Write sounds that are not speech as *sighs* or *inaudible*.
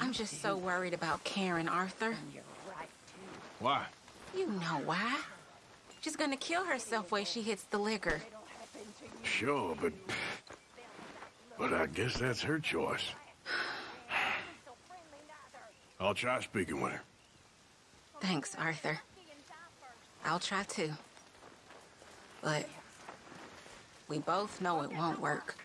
I'm just so worried about Karen, Arthur. Why? You know why. She's gonna kill herself when she hits the liquor. Sure, but... But I guess that's her choice. *sighs* I'll try speaking with her. Thanks, Arthur. I'll try too. But we both know it won't work.